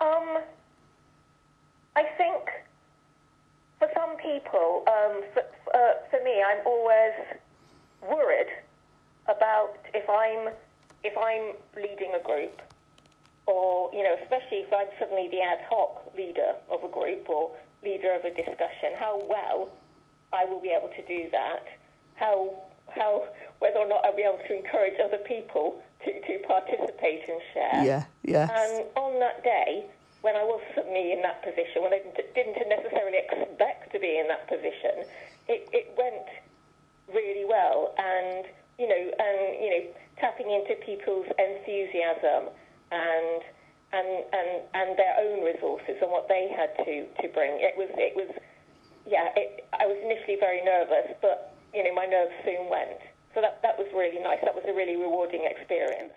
Um, I think for some people, um, for, uh, for me, I'm always worried about if I'm if I'm leading a group, or you know, especially if I'm suddenly the ad hoc leader of a group or leader of a discussion, how well I will be able to do that, how how whether or not I'll be able to encourage other people participate and share. Yeah, yes. And on that day, when I was suddenly in that position, when I didn't, didn't necessarily expect to be in that position, it, it went really well. And you know, and you know, tapping into people's enthusiasm and and and and their own resources and what they had to to bring. It was it was yeah. It, I was initially very nervous, but you know, my nerves soon went. So that that was really nice. That was a really rewarding experience.